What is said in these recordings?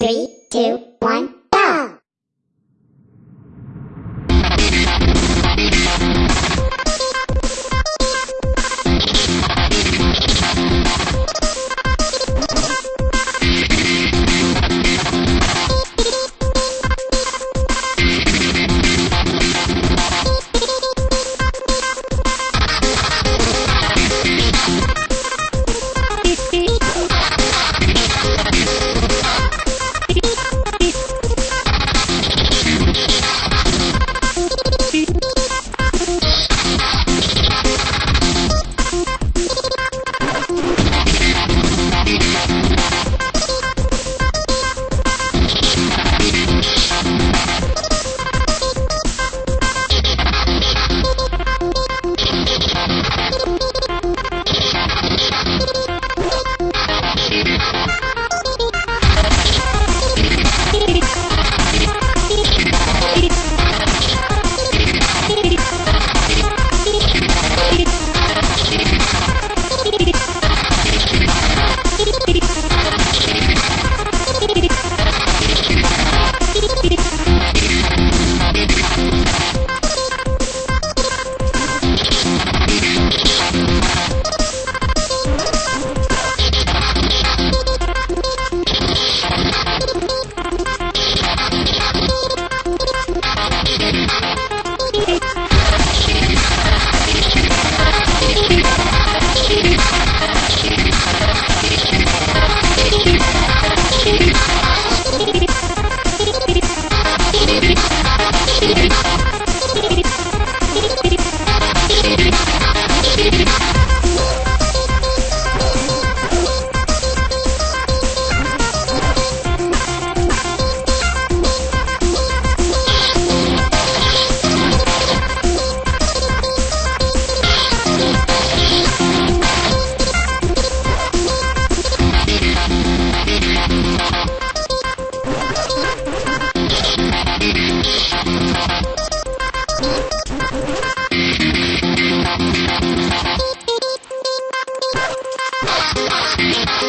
Three, two, one.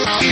Yeah.